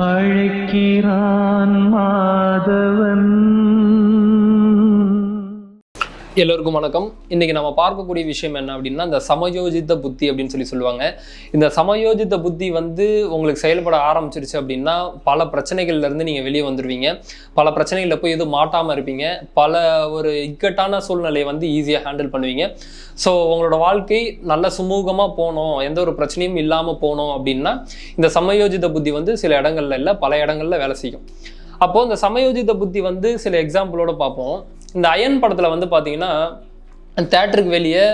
அழைக்கிறான் மாதவன். எல்லோருக்கும் வணக்கம். இன்றைக்கி நம்ம பார்க்கக்கூடிய விஷயம் என்ன அப்படின்னா இந்த சமயோஜித புத்தி அப்படின்னு சொல்லி சொல்லுவாங்க. இந்த சமயோஜித புத்தி வந்து உங்களுக்கு செயல்பட ஆரம்பிச்சிருச்சு அப்படின்னா பல பிரச்சனைகள்லேருந்து நீங்கள் வெளியே வந்துடுவீங்க பல பிரச்சனைகளில் போய் எதுவும் மாட்டாமல் இருப்பீங்க. பல ஒரு இக்கட்டான சூழ்நிலையை வந்து ஈஸியாக ஹேண்டில் பண்ணுவீங்க. ஸோ உங்களோட வாழ்க்கை நல்ல சுமூகமாக போகணும். எந்த ஒரு பிரச்சனையும் இல்லாமல் போகணும் அப்படின்னா இந்த சமயோஜித புத்தி வந்து சில இடங்கள்ல இல்லை பல இடங்களில் வேலை செய்யும். அப்போது இந்த சமயோஜித புத்தி வந்து சில எக்ஸாம்பிளோட பார்ப்போம். இந்த அயன் படத்தில் வந்து பார்த்தீங்கன்னா தேட்டருக்கு வெளியே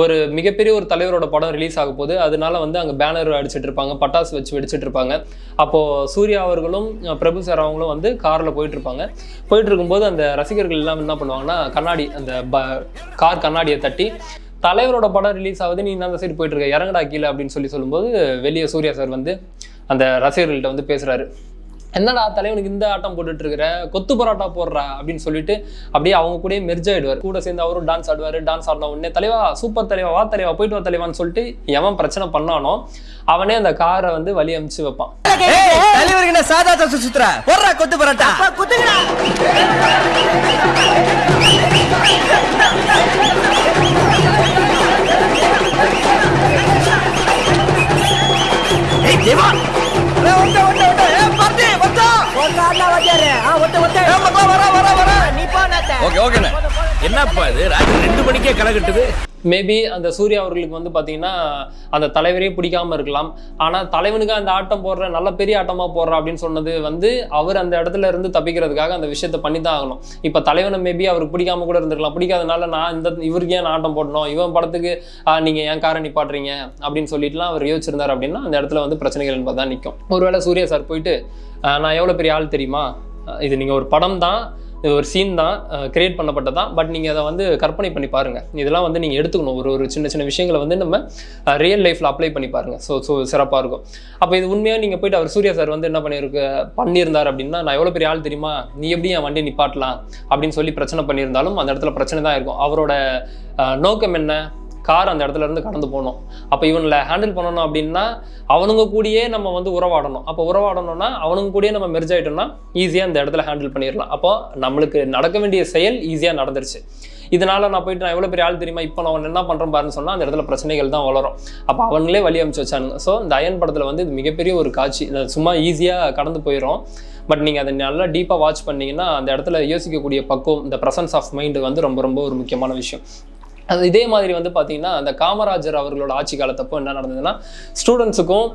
ஒரு மிகப்பெரிய ஒரு தலைவரோட படம் ரிலீஸ் ஆக போகுது. அதனால வந்து அங்கே பேனர் அடிச்சிட்டு இருப்பாங்க பட்டாசு வச்சு வெடிச்சிட்டு இருப்பாங்க. அப்போது சூர்யா அவர்களும் பிரபு சார் அவங்களும் வந்து காரில் போயிட்டு இருப்பாங்க. போயிட்டு இருக்கும்போது அந்த ரசிகர்கள் எல்லாம் என்ன பண்ணுவாங்கன்னா கண்ணாடி அந்த ப கார் கண்ணாடியை தட்டி தலைவரோட படம் ரிலீஸ் ஆகுது நீ அந்த சைடு போயிட்டு இருக்க இறங்கடா கீழே அப்படின்னு சொல்லி சொல்லும்போது வெளியே சூர்யா சார் வந்து அந்த ரசிகர்கள்ட்ட வந்து பேசுகிறாரு என்னடா தலைவனுக்கு இந்த ஆட்டம் போட்டுட்டு இருக்கிற கொத்து பரோட்டா போடுறா அப்படின்னு சொல்லிட்டு அப்படியே அவங்க கூடயே மெர்ஜ் ஆயிடுவார். கூட சேர்ந்து அவரும் டான்ஸ் ஆடுவார் டான்ஸ் ஆடின உடனே தலைவா சூப்பர் தலைவா வா தலைவா போயிட்டு வா தலைவான்னு சொல்லிட்டு எவன் பிரச்சனை பண்ணானோ அவனே அந்த காரை வந்து வழி அமுச்சு வைப்பான். கொத்து பரோட்டா. ஏய் என்னப்பா இது? ராத்திரி ரெண்டு மணிக்கே கலகட்டுது மேபி அந்த சூர்யா அவர்களுக்கு வந்து பார்த்தீங்கன்னா அந்த தலைவரே பிடிக்காம இருக்கலாம். ஆனால் தலைவனுக்கு அந்த ஆட்டம் போடுற நல்ல பெரிய ஆட்டமா போடுற அப்படின்னு சொன்னது வந்து அவர் அந்த இடத்துல இருந்து தப்பிக்கிறதுக்காக அந்த விஷயத்த பண்ணி தான் ஆகணும். இப்போ தலைவனை மேபி அவருக்கு பிடிக்காம கூட இருந்திருக்கலாம். பிடிக்காதனால நான் இந்த இவருக்கு ஏன் நான் ஆட்டம் போடணும்? இவன் படத்துக்கு நீங்கள் நீங்க ஏன் காரை நிப்பாட்டுறீங்க? அப்படின்னு சொல்லிட்டுலாம் அவர் யோசிச்சிருந்தார் அப்படின்னா அந்த இடத்துல வந்து பிரச்சனைகள் என்பது தான் நிற்கும் ஒருவேளை சூர்யா சார் போயிட்டு நான் எவ்வளோ பெரிய ஆள் தெரியுமா? இது நீங்கள் ஒரு படம் தான் இது ஒரு சீன் தான் கிரியேட் பண்ணப்பட்டதான் பட் நீங்கள் அதை வந்து கற்பனை பண்ணி பாருங்கள் இதெல்லாம் வந்து நீங்கள் எடுத்துக்கணும். ஒரு ஒரு சின்ன சின்ன விஷயங்களை வந்து நம்ம ரியல் லைஃப்பில் அப்ளை பண்ணி பாருங்கள் ஸோ ஸோ சிறப்பாக இருக்கும். அப்போ இது உண்மையாக நீங்கள் போயிட்டு அவர் சூர்யா சார் வந்து என்ன பண்ணியிருக்கு பண்ணியிருந்தார் அப்படின்னா நான் எவ்வளோ பெரிய ஆள் தெரியுமா? நீ எப்படி என் வண்டியை நிப்பாட்டலாம்? அப்படின்னு சொல்லி பிரச்சனை பண்ணியிருந்தாலும் அந்த இடத்துல பிரச்சனை தான் இருக்கும். அவரோட நோக்கம் என்ன? கார் அந்த இடத்துல இருந்து கடந்து போகணும் அப்போ இவனில் ஹேண்டில் பண்ணணும் அப்படின்னா அவனுங்க கூடயே நம்ம வந்து உறவாடணும். அப்போ உறவாடணும்னா அவனுங்க கூடயே நம்ம மெர்ஜ் ஆகிட்டோம்னா ஈஸியாக அந்த இடத்துல ஹேண்டில் பண்ணிடலாம். அப்போ நம்மளுக்கு நடக்க வேண்டிய செயல் ஈஸியாக நடந்துருச்சு. இதனால நான் போயிட்டு நான் எவ்வளோ பெரிய ஆள் தெரியுமா? இப்போ நான் என்ன பண்ணுறேன் பாருன்னு சொன்னால் அந்த இடத்துல பிரச்சனைகள் தான் வளரும். அப்போ அவங்களே வழி அமைச்சு வச்சானுங்க ஸோ இந்த அயன் படத்தில் வந்து இது மிகப்பெரிய ஒரு காட்சி. சும்மா ஈஸியாக கடந்து போயிடும் பட் நீங்கள் அதை நல்லா டீப்பாக வாட்ச் பண்ணிங்கன்னா அந்த இடத்துல யோசிக்கக்கூடிய பக்குவம் இந்த ப்ரெசன்ஸ் ஆஃப் மைண்டு வந்து ரொம்ப ரொம்ப ஒரு முக்கியமான விஷயம். அது இதே மாதிரி வந்து பார்த்தீங்கன்னா அந்த காமராஜர் அவர்களோட ஆட்சி காலத்தப்போ என்ன நடந்ததுன்னா ஸ்டூடெண்ட்ஸுக்கும்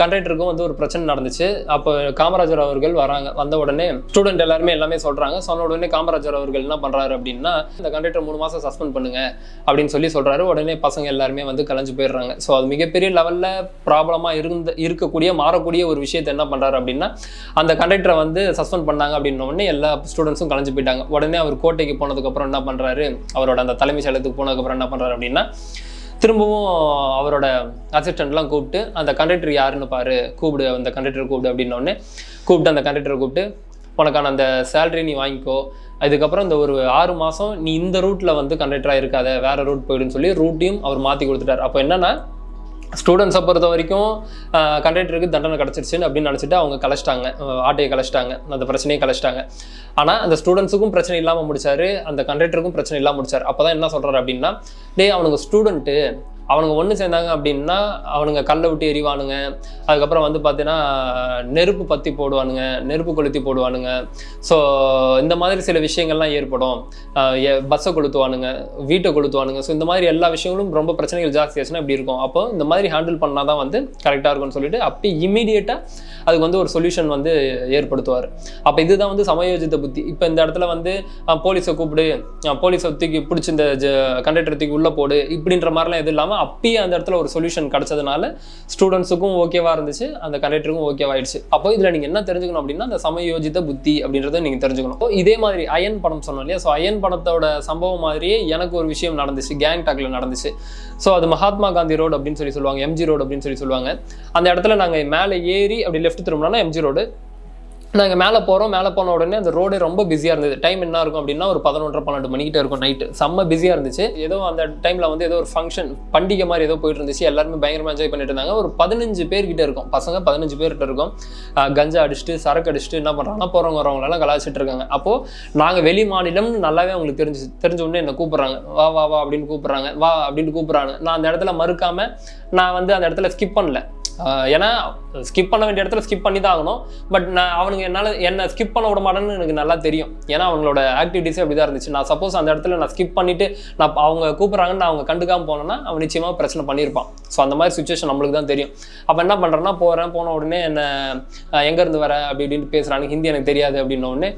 கண்டக்டருக்கும் வந்து ஒரு பிரச்சனை நடந்துச்சு. அப்போ காமராஜர் அவர்கள் வராங்க வந்த உடனே ஸ்டூடெண்ட் எல்லாருமே எல்லாமே சொல்கிறாங்க சொன்ன உடனே காமராஜர் அவர்கள் என்ன பண்ணுறாரு அப்படின்னா இந்த கண்டக்டர் மூணு மாதம் சஸ்பெண்ட் பண்ணுங்க அப்படின்னு சொல்லி சொல்கிறாரு உடனே பசங்க எல்லாருமே வந்து கலைஞ்சு போயிடுறாங்க. ஸோ அது மிகப்பெரிய லெவலில் ப்ராப்ளமாக இருந்த இருக்கக்கூடிய மாறக்கூடிய ஒரு விஷயத்தை என்ன பண்ணுறாரு அப்படின்னா அந்த கண்டக்டரை வந்து சஸ்பெண்ட் பண்ணாங்க அப்படின்ன உடனே எல்லா ஸ்டூடெண்ட்ஸும் கலைஞ்சு போயிட்டாங்க. உடனே அவர் கோட்டைக்கு போனதுக்கப்புறம் என்ன பண்ணுறாரு அவரோட அந்த தலைமைச் போன போனதுக்கப்புறம் என்ன பண்ணுறாரு அப்படின்னா திரும்பவும் அவரோட அசிஸ்டண்ட்லாம் கூப்பிட்டு அந்த கண்டக்டர் யாருன்னு பாரு கூப்பிடு அந்த கண்டக்டர் கூப்பிடு அப்படின்னோடனே கூப்பிட்டு அந்த கண்டக்டரை கூப்பிட்டு உனக்கான அந்த சேலரி நீ வாங்கிக்கோ. அதுக்கப்புறம் இந்த ஒரு ஆறு மாதம் நீ இந்த ரூட்டில் வந்து கண்டக்டராக இருக்காத. வேற ரூட் போயிடுன்னு சொல்லி ரூட்டையும் அவர் மாற்றி கொடுத்துட்டார். அப்போ என்னென்னா ஸ்டூடெண்ட்ஸை பொறுத்த வரைக்கும் கண்டக்டருக்கு தண்டனை கிடச்சிருச்சுன்னு அப்படின்னு நினச்சிட்டு அவங்க கலைச்சிட்டாங்க. ஆட்டையை கலைச்சிட்டாங்க. அந்த பிரச்சனையை கலைச்சிட்டாங்க. ஆனால் அந்த ஸ்டூடெண்ட்ஸுக்கும் பிரச்சனை இல்லாமல் முடிச்சாரு. அந்த கண்டக்டருக்கும் பிரச்சனை இல்லாமல் முடிச்சார். அப்போ தான் என்ன சொல்கிறாரு அப்படின்னா டேய் அவனுங்க ஸ்டூடெண்ட்டு அவனுங்க ஒன்று சேர்ந்தாங்க அப்படின்னா அவனுங்க கல்லை விட்டு எறிவானுங்க. அதுக்கப்புறம் வந்து பார்த்தீங்கன்னா நெருப்பு பற்றி போடுவானுங்க நெருப்பு கொளுத்தி போடுவானுங்க. ஸோ இந்த மாதிரி சில விஷயங்கள்லாம் ஏற்படும். பஸ்ஸை கொளுத்துவானுங்க வீட்டை கொளுத்துவானுங்க. ஸோ இந்த மாதிரி எல்லா விஷயங்களும் ரொம்ப பிரச்சனைகள் ஜாஸ்தி ஆச்சுன்னா இப்படி இருக்கும். அப்போ இந்த மாதிரி ஹேண்டில் பண்ணால் தான் வந்து கரெக்டாக இருக்கும்னு சொல்லிட்டு அப்படி இமீடியட்டாக அதுக்கு வந்து ஒரு சொல்யூஷன் வந்து ஏற்படுத்துவார். அப்போ இதுதான் வந்து சமயோஜித புத்தி. இப்போ இந்த இடத்துல வந்து போலீஸை கூப்பிடு போலீஸை தூக்கி பிடிச்சி இந்த கண்டக்டர் தூக்கி உள்ளே போடு இப்படின்ற மாதிரிலாம் எதுவும் இல்லாமல் அப்பயே அந்த இடத்துல ஒரு சொல்யூஷன் கிடைச்சதுனால ஸ்டூடெண்ட்ஸுக்கும் ஓகேவா இருந்துச்சு அந்த கண்டக்டருக்கும் ஓகேவாயிடுச்சு அப்போ இதில் நீங்கள் என்ன தெரிஞ்சுக்கணும் அப்படின்னா அந்த சமயோஜித புத்தி அப்படின்றத நீங்கள் தெரிஞ்சுக்கணும். இதே மாதிரி அயன் படம் சொன்னோம் இல்லையா? ஸோ அயன் படத்தோட சம்பவம் மாதிரியே எனக்கு ஒரு விஷயம் நடந்துச்சு கேங் டாக்ல நடந்துச்சு. ஸோ அது மகாத்மா காந்தி ரோடு அப்படின்னு சொல்லி சொல்லுவாங்க எம்ஜி ரோடு அப்படின்னு சொல்லி சொல்லுவாங்க. அந்த இடத்துல நாங்கள் மேலே ஏறி அப்படி லெஃப்ட் திரும்பினோம்னா எம்ஜி ரோடு நாங்கள் மேலே போகிறோம் மேலே போன உடனே அந்த ரோடே ரொம்ப பிஸியாக இருந்தது. டைம் என்ன இருக்கும் அப்படின்னா ஒரு பதினொன்றரை பன்னெண்டு மணிக்கிட்ட இருக்கும் நைட்டு செம்ம பிஸியாக இருந்துச்சு. ஏதோ அந்த டைமில் வந்து ஏதோ ஒரு ஃபங்க்ஷன் பண்டிகை மாதிரி ஏதோ போயிட்டு இருந்துச்சு. எல்லாருமே பயங்கரமாக என்ஜாய் பண்ணிட்டு இருந்தாங்க. ஒரு பதினஞ்சு பேர்கிட்ட இருக்கும். பசங்க பதினஞ்சு பேர்கிட்ட இருக்கும். கஞ்சா அடிச்சுட்டு சரக்கு அடிச்சுட்டு என்ன பண்ணுறாங்கன்னா போகிறவங்க வரவங்களெல்லாம் கலாச்சிட்டு இருக்காங்க. அப்போது நாங்கள் வெளி மாநிலம் நல்லாவே அவங்களுக்கு தெரிஞ்சு தெரிஞ்ச உடனே என்னை கூப்பிட்றாங்க. வா வா வா அப்படின்னு கூப்பிட்றாங்க. வா அப்படின்னு கூப்பிட்றாங்க. நான் அந்த இடத்துல மறுக்காமல் நான் வந்து அந்த இடத்துல ஸ்கிப் பண்ணல. ஏன்னா ஸ்கிப் பண்ண வேண்டிய இடத்துல ஸ்கிப் பண்ணி தான் ஆகணும். பட் நான் அவனுங்க என்னால் என்னை ஸ்கிப் பண்ண விட மாட்டேன்னு எனக்கு நல்லா தெரியும். ஏன்னா அவங்களோட ஆக்டிவிட்டிஸே அப்படி தான் இருந்துச்சு. நான் சப்போஸ் அந்த இடத்துல நான் ஸ்கிப் பண்ணிட்டு நான் அவங்க கூப்பிட்றாங்கன்னு நான் அவங்க கண்டுக்காமல் போனேன்னா அவன் நிச்சயமாக பிரச்சனை பண்ணியிருப்பான். ஸோ அந்த மாதிரி சுச்சுவேஷன் நம்மளுக்கு தான் தெரியும். அப்போ என்ன பண்ணுறேன்னா போகிறேன் போன உடனே என்ன எங்கேருந்து வர? அப்படி இப்படின்னு பேசுகிறாங்க ஹிந்தி எனக்கு தெரியாது. அப்படின்ன உடனே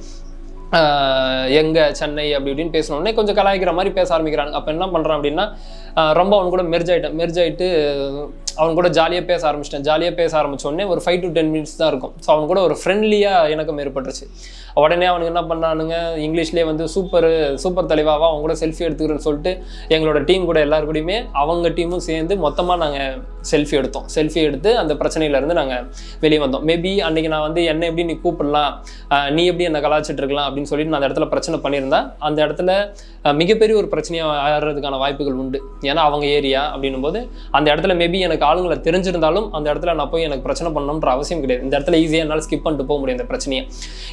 எங்கே சென்னை அப்படி இப்படின்னு பேசினோடனே கொஞ்சம் கலாய்க்கிற மாதிரி பேச ஆரம்பிக்கிறாங்க. அப்போ என்ன பண்ணுறான் அப்படின்னா ரொம்ப அவன் கூட மெர்ஜ் ஆகிட்டேன் மெர்ஜ் ஆகிட்டு அவன் கூட ஜாலியாக பேச ஆரம்பிச்சிட்டேன். ஜாலியாக பேச ஆரம்பிச்ச உடனே ஒரு ஃபைவ் டு டென் மினிட்ஸ் தான் இருக்கும். ஸோ அவன் கூட ஒரு ஃப்ரெண்ட்லியாக எனக்கும் ஏற்பட்டுருச்சு. உடனே அவனுக்கு என்ன பண்ணானுங்க இங்கிலீஷ்லேயே வந்து சூப்பர் சூப்பர் தலைவாவா அவன் கூட செல்ஃபி எடுத்துக்கிறேன்னு சொல்லிட்டு எங்களோட டீம் கூட எல்லாரு அவங்க டீமும் சேர்ந்து மொத்தமாக நாங்கள் செல்ஃபி எடுத்தோம். செல்ஃபி எடுத்து அந்த பிரச்சனையிலேருந்து நாங்கள் வெளியே வந்தோம். மேபி அன்றைக்கி நான் வந்து என்ன எப்படி நீ கூப்பிடலாம்? நீ எப்படி அந்த கலாச்சிட்டு இருக்கலாம்? அப்படின்னு சொல்லிட்டு நான் அந்த இடத்துல பிரச்சனை பண்ணியிருந்தேன் அந்த இடத்துல மிகப்பெரிய ஒரு பிரச்சனையாக ஆடுறதுக்கான வாய்ப்புகள் உண்டு. ஏன்னா அவங்க ஏரியா அப்படின்னும் போது அந்த இடத்துல மேபி எனக்கு ஆளுங்களை தெரிஞ்சிருந்தாலும் அந்த இடத்துல நான் போய் எனக்கு பிரச்சனை பண்ணணுன்ற அவசியம் கிடையாது. இந்த இடத்துல ஈஸியாக என்னால் ஸ்கிப் பண்ணிட்டு போக முடியும் இந்த பிரச்சனையை.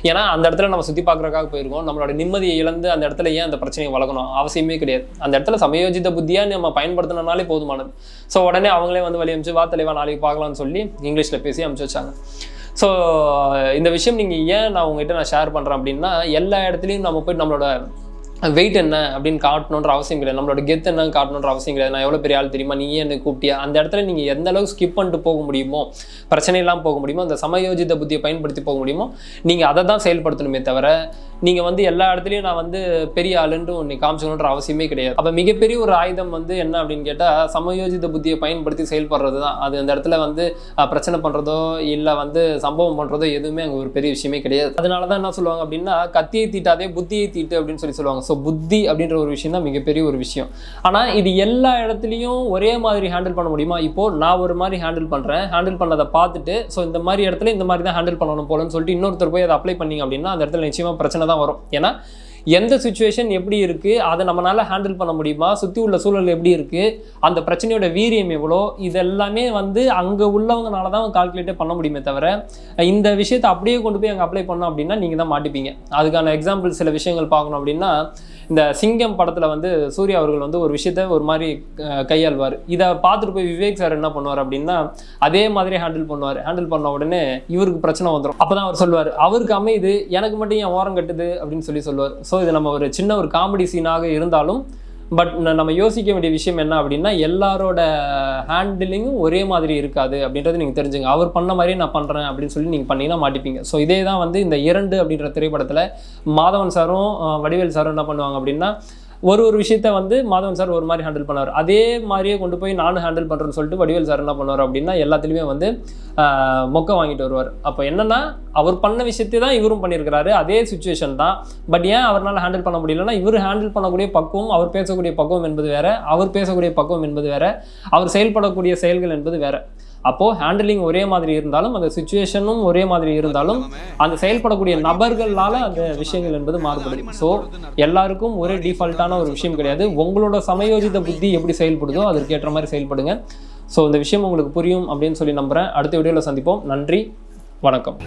ஏன்னா அந்த இடத்துல நம்ம சுற்றி பார்க்குறக்காக போயிருக்கோம். நம்மளோட நிம்மதியை இழந்து அந்த இடத்துல ஏன் அந்த பிரச்சனையை வளர்க்கணும்? அவசியமே கிடையாது. அந்த இடத்துல சமயோஜித புத்தியாக நம்ம பயன்படுத்தினாலே போதுமானது. ஸோ உடனே அவங்களே வந்து வழி அமிச்சு வா தலைவா நாளைக்கு பார்க்கலாம்னு சொல்லி இங்கிலீஷில் பேசி அமுச்சு வச்சாங்க. ஸோ இந்த விஷயம் நீங்கள் ஏன் நான் உங்ககிட்ட நான் ஷேர் பண்ணுறேன் அப்படின்னா எல்லா இடத்துலையும் நம்ம போய் நம்மளோட வெயிட் என்ன அப்படின்னு காட்டணுன்ற அவசியம் கிடையாது. நம்மளோட கெத் என்ன காட்டணுன்ற அவசியம் கிடையாது. நான் எவ்வளோ பெரிய ஆள் தெரியுமா? நீ என்ன கூப்பிட்டியா? அந்த இடத்துல நீங்கள் எந்த அளவுக்கு ஸ்கிப் பண்ணிட்டு போக முடியுமோ பிரச்சனை இல்லாமல் போக முடியுமோ அந்த சமயோஜித புத்தியை பயன்படுத்தி போக முடியுமோ நீங்கள் அதை தான் செயல்படுத்தணுமே தவிர நீங்கள் வந்து எல்லா இடத்துலையும் நான் வந்து பெரிய ஆளுன்ட்டு ஒன்று காமிச்சுக்கணுன்ற அவசியமே கிடையாது. அப்போ மிகப்பெரிய ஒரு ஆயுதம் வந்து என்ன அப்படின்னு கேட்டால் சமயோஜித புத்தியை பயன்படுத்தி செயல்படுறது தான் அது அந்த இடத்துல வந்து பிரச்சனை பண்ணுறதோ இல்லை வந்து சம்பவம் பண்ணுறதோ எதுவுமே அங்கே ஒரு பெரிய விஷயமே கிடையாது. அதனால தான் என்ன சொல்லுவாங்க அப்படின்னா கத்தியை தீட்டாதே புத்தியை தீட்டு அப்படின்னு சொல்லி சொல்லுவாங்க. ஸோ புத்தி அப்படின்ற ஒரு விஷயம் தான் மிகப்பெரிய ஒரு விஷயம். ஆனால் இது எல்லா இடத்துலையும் ஒரே மாதிரி ஹேண்டில் பண்ண முடியுமா? இப்போ நான் ஒரு மாதிரி ஹேண்டில் பண்ணுறேன் ஹேண்டில் பண்ணதை பார்த்துட்டு ஸோ இந்த மாதிரி இடத்துல இந்த மாதிரி தான் ஹேண்டில் பண்ணணும் போலன்னு சொல்லிட்டு இன்னொருத்தர் போய் அதை அப்ளை பண்ணீங்க அப்படின்னா அந்த இடத்துல நிச்சயமாக பிரச்சனை தான் வரும். ஏன்னா எந்த சுச்சுவேஷன் எப்படி இருக்குது அதை நம்மளால ஹேண்டில் பண்ண முடியுமா சுற்றி உள்ள சூழல் எப்படி இருக்குது அந்த பிரச்சனையோட வீரியம் எவ்வளோ இதெல்லாமே வந்து அங்கே உள்ளவங்கனால தான் கால்குலேட்டே பண்ண முடியுமே தவிர இந்த விஷயத்தை அப்படியே கொண்டு போய் அங்கே அப்ளை பண்ணோம் அப்படின்னா நீங்கள் தான் மாட்டிப்பீங்க. அதுக்கான எக்ஸாம்பிள் சில விஷயங்கள் பார்க்கணும் அப்படின்னா இந்த சிங்கம் படத்தில் வந்து சூர்யா அவர்கள் வந்து ஒரு விஷயத்த ஒரு மாதிரி கையாள்வார். இதை பார்த்துட்டு போய் விவேக் சார் என்ன பண்ணுவார் அப்படின்னா அதே மாதிரி ஹேண்டில் பண்ணுவார். ஹேண்டில் பண்ண உடனே இவருக்கு பிரச்சனை வந்துடும் அப்போ தான் அவர் சொல்லுவார் அவருக்கு அமையுது எனக்கு மட்டும் ஏன் ஓரம் கட்டுது? அப்படின்னு சொல்லி சொல்லுவார். ஸோ இது நம்ம ஒரு சின்ன ஒரு காமெடி சீனாக இருந்தாலும் பட் நம்ம யோசிக்க வேண்டிய விஷயம் என்ன அப்படின்னா எல்லாரோட ஹேண்டிலிங்கும் ஒரே மாதிரி இருக்காது அப்படின்றது நீங்கள் தெரிஞ்சுங்க. அவர் பண்ண மாதிரியே நான் பண்ணுறேன் அப்படின்னு சொல்லி நீங்கள் பண்ணீங்கன்னா மாட்டிப்பீங்க. ஸோ இதே தான் வந்து இந்த இரண்டு அப்படின்ற திரைப்படத்தில் மாதவன் சாரும் வடிவேல் சாரும் என்ன பண்ணுவாங்க அப்படின்னா ஒரு ஒரு விஷயத்த வந்து மாதவன் சார் ஒரு மாதிரி ஹேண்டில் பண்ணுவார். அதே மாதிரியே கொண்டு போய் நானும் ஹேண்டில் பண்ணுறேன்னு சொல்லிட்டு வடிவேல் சார் என்ன பண்ணுவார் அப்படின்னா எல்லாத்துலேயுமே வந்து ஆஹ், மொக்க வாங்கிட்டு வருவார். அப்போ என்னென்னா அவர் பண்ண விஷயத்தை தான் இவரும் பண்ணியிருக்கிறாரு. அதே சுச்சுவேஷன் தான். பட் ஏன் அவரால் ஹேண்டில் பண்ண முடியலன்னா இவர் ஹேண்டில் பண்ணக்கூடிய பக்குவம் அவர் பேசக்கூடிய பக்குவம் என்பது வேறு அவர் பேசக்கூடிய பக்குவம் என்பது வேறு அவர் செயல்படக்கூடிய செயல்கள் என்பது வேறு. அப்போது ஹேண்டிலிங் ஒரே மாதிரி இருந்தாலும் அந்த சுச்சுவேஷனும் ஒரே மாதிரி இருந்தாலும் அந்த செயல்படக்கூடிய நபர்களால் அந்த விஷயங்கள் என்பது மாறுபடுது ஸோ எல்லாருக்கும் ஒரே டிஃபால்ட்டான ஒரு விஷயம் கிடையாது. உங்களோட சமயோஜித புத்தி எப்படி செயல்படுதோ அதற்கு ஏற்ற மாதிரி செயல்படுங்க. ஸோ இந்த விஷயம் உங்களுக்கு புரியும் அப்படின்னு சொல்லி நம்புகிறேன் அடுத்த வீடியோவில் சந்திப்போம். நன்றி. வணக்கம்.